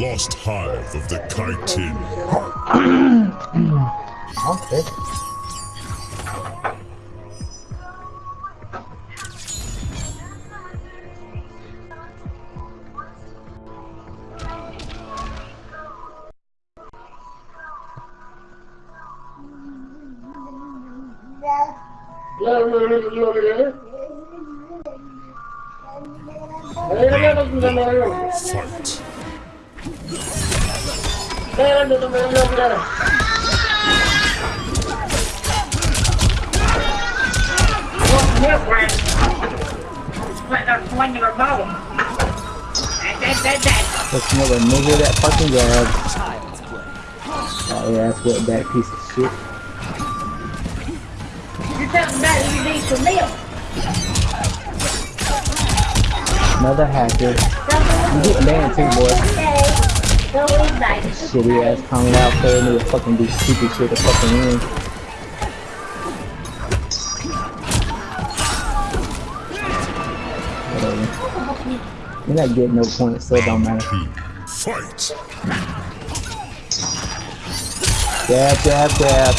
Lost Hive of the Kytinn. Okay. Fight. Let's another nigga that fucking grab. Oh yeah, that's what that piece of shit. You're talking about. Another hacker. You get banned too, boy. Okay. Go eat back. Shitty ass coming out there and fucking do stupid shit to fucking win. Whatever. You're not getting no points, so it don't matter. Fight. Dab, dab, dab.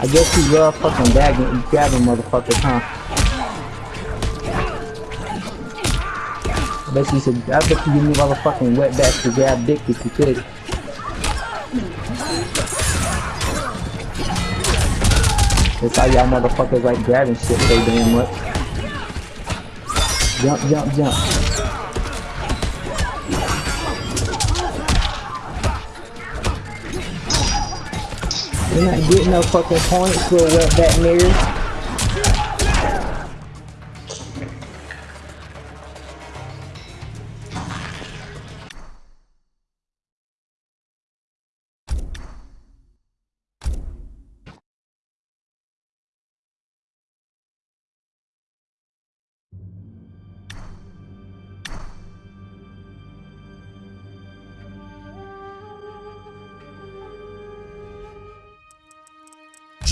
I guess you love fucking gagging, grabbing motherfuckers, huh? You said, I bet you give me motherfucking wetbacks to grab dick if you could. That's how y'all motherfuckers like grabbing shit so damn much. Jump, jump, jump. You're not getting no fucking points, little wetback niggas.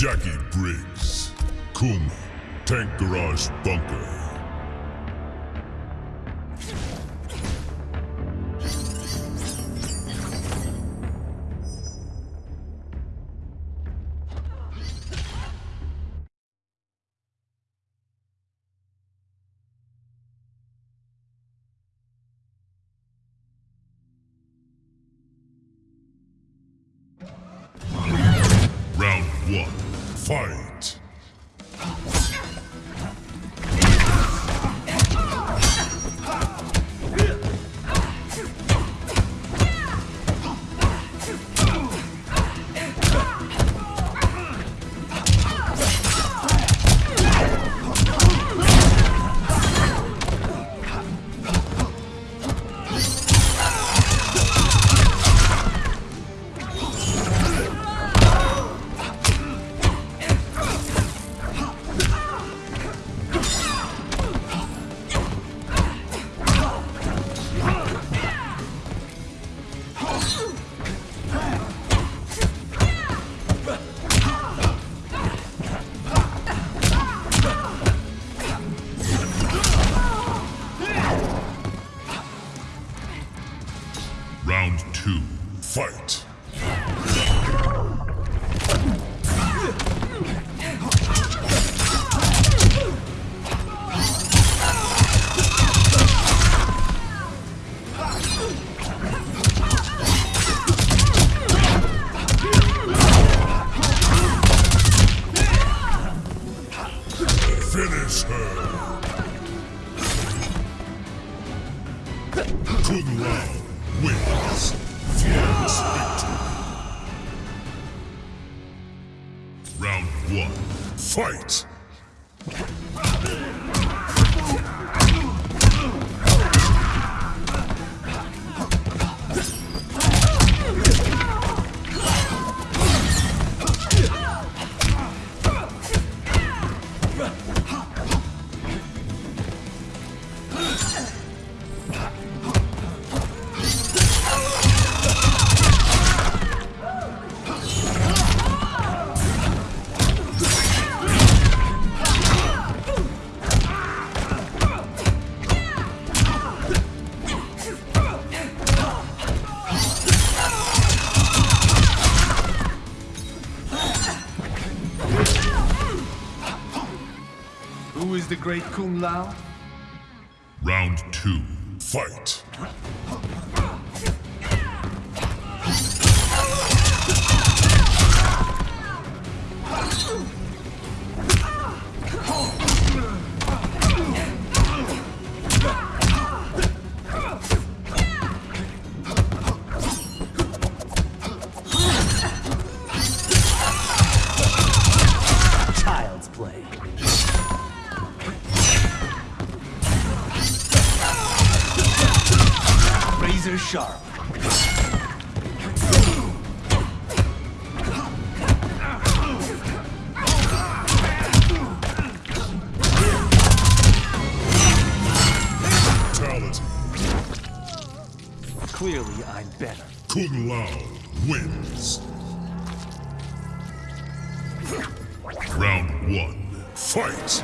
Jacqui Briggs. Kuma. Tank Garage Bunker. Fight. Lao? Round two. Fight. Sharp. Clearly, I'm better. Kung Lao wins. Round one. Fight.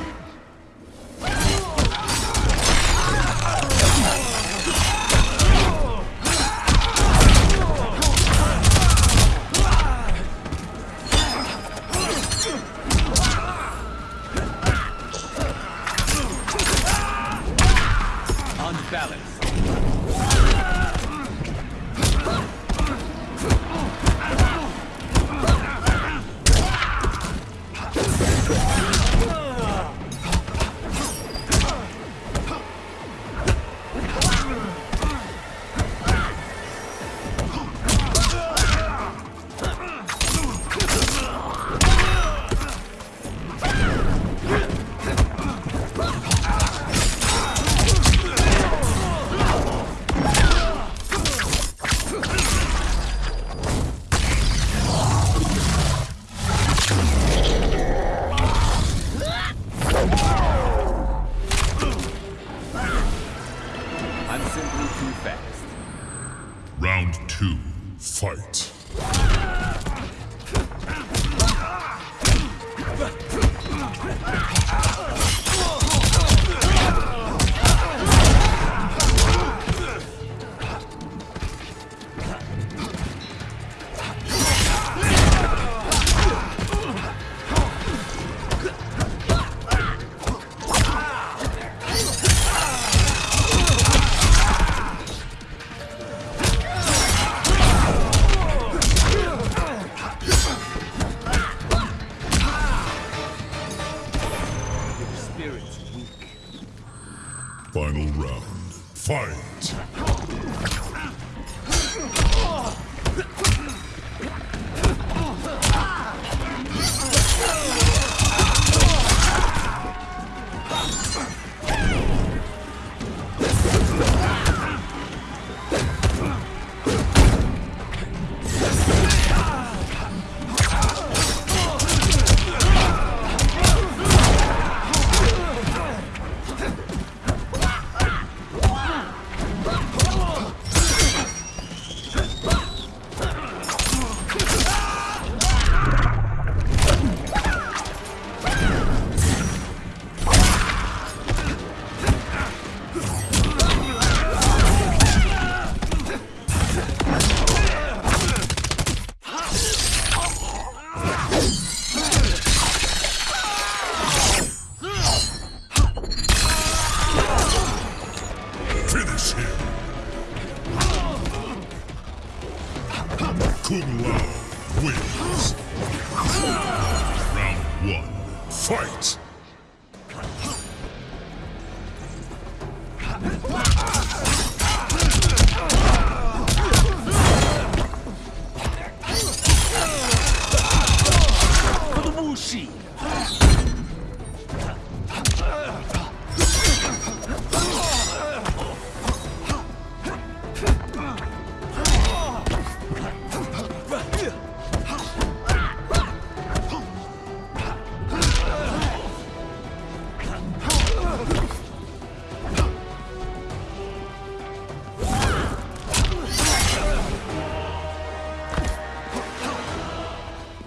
One. Fight.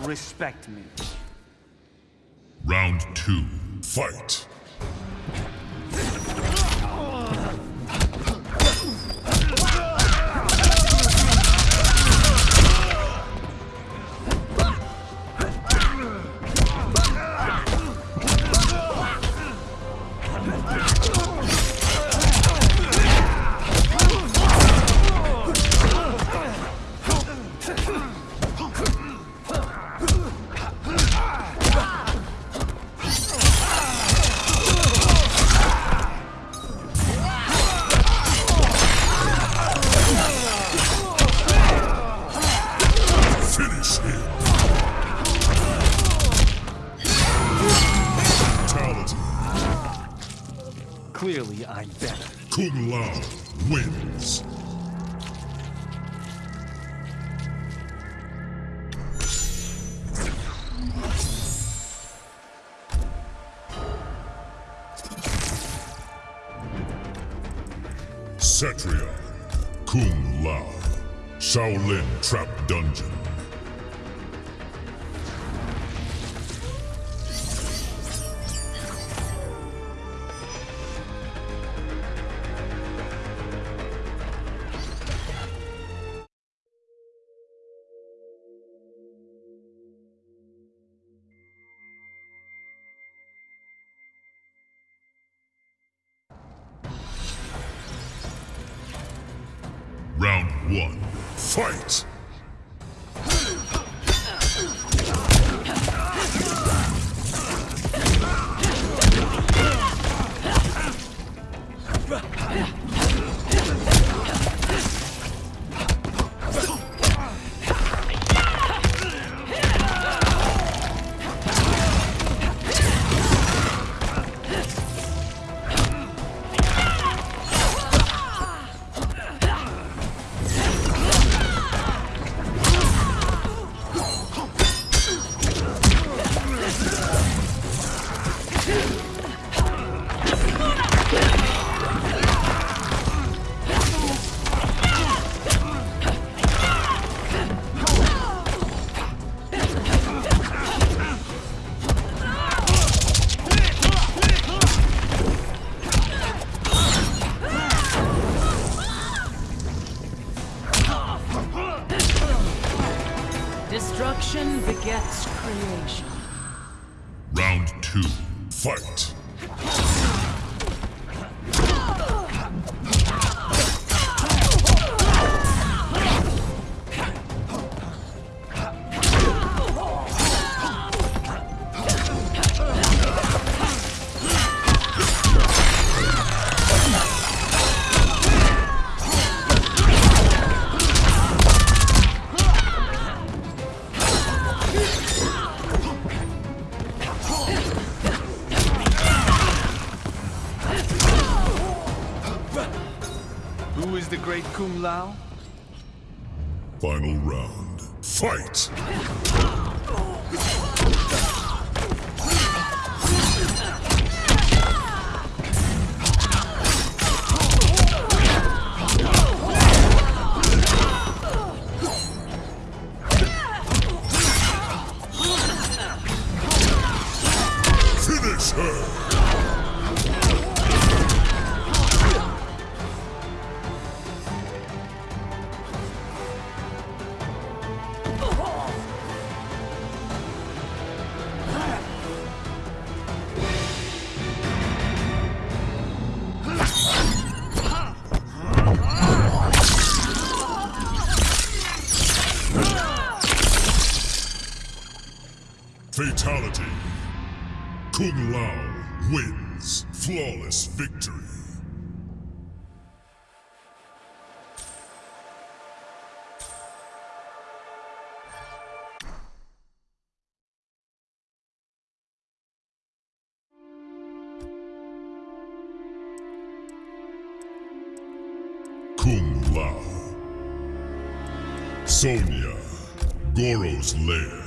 Respect me. Round two. Fight. Finish him! Fatality. Clearly, I'm better. Kung Lao wins. Fight! wins. Flawless victory. Kung Lao. Sonya, Goro's lair.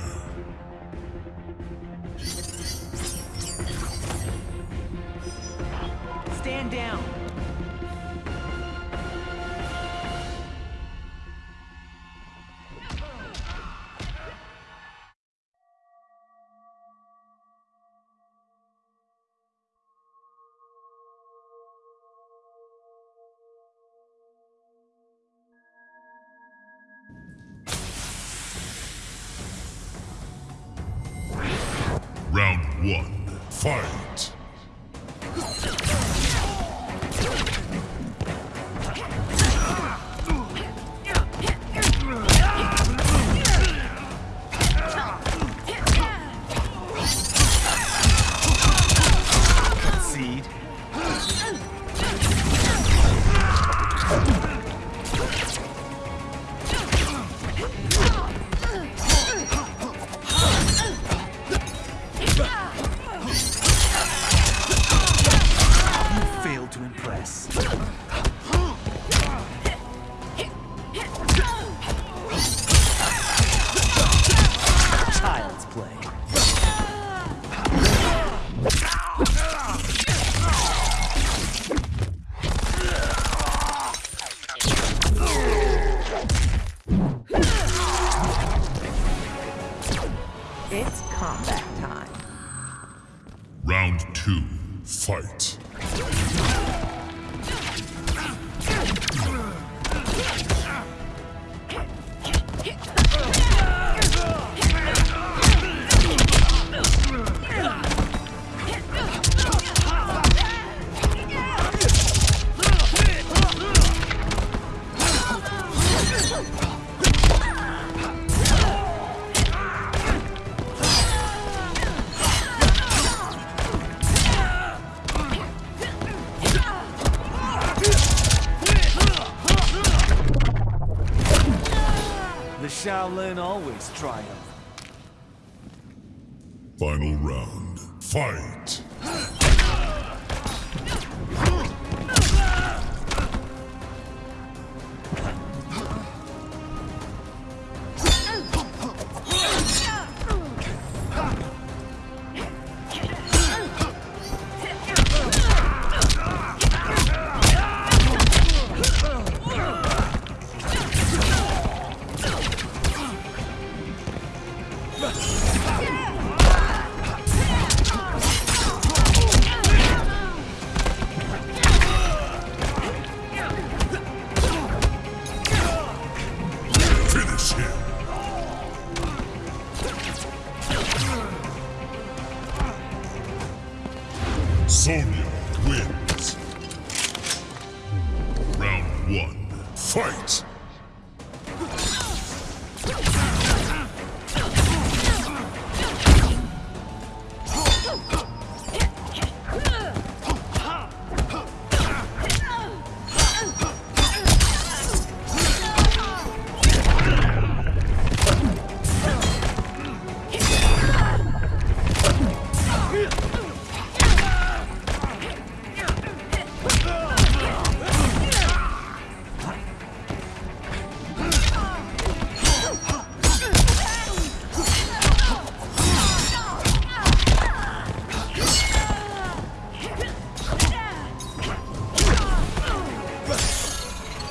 Fight! Final round, fight.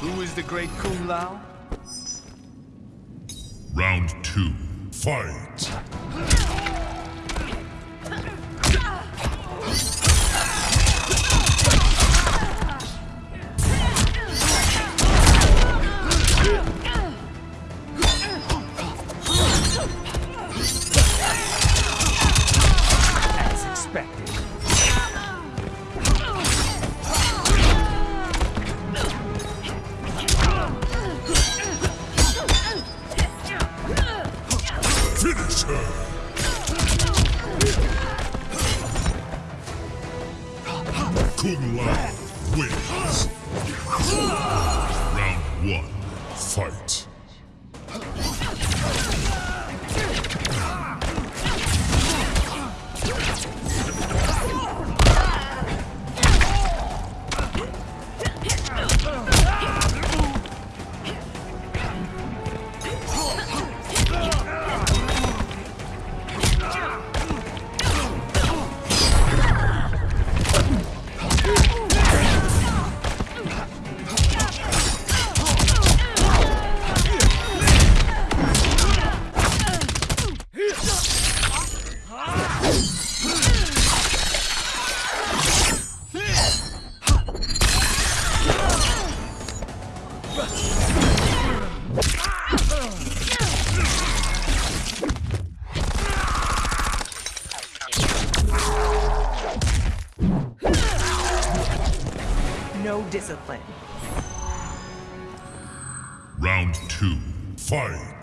Who is the great Kung Lao? Round two, fight. Discipline. Round two, fight.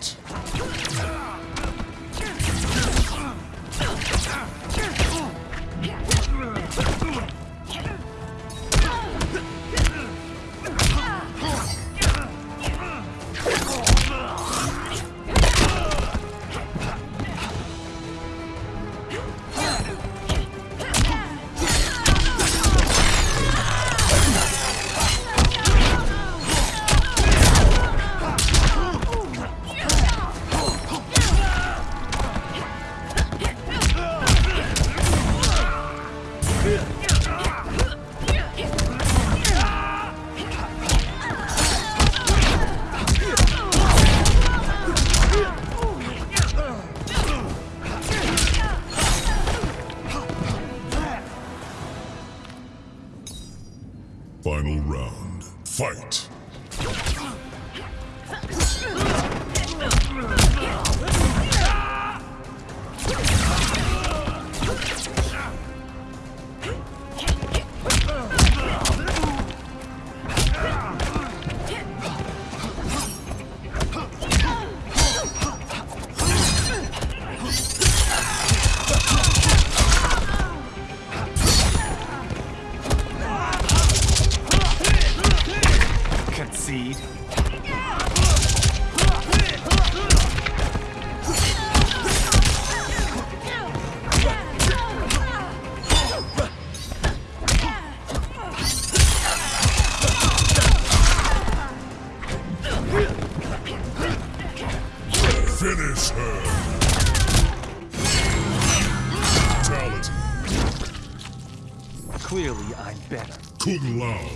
Clearly, I'm better. Kung Lao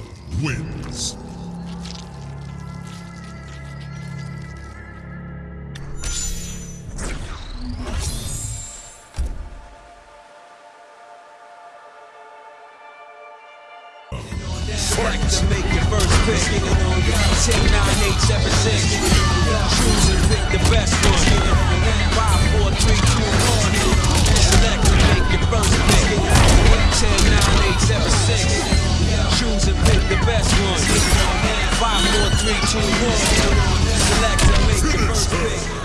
wins. Select to make your first pick. 10, 9, 8, 7, 6. Choose and pick the best one. six. Choose and pick the best one. Five, four, three, two, one. Select and make the first pick.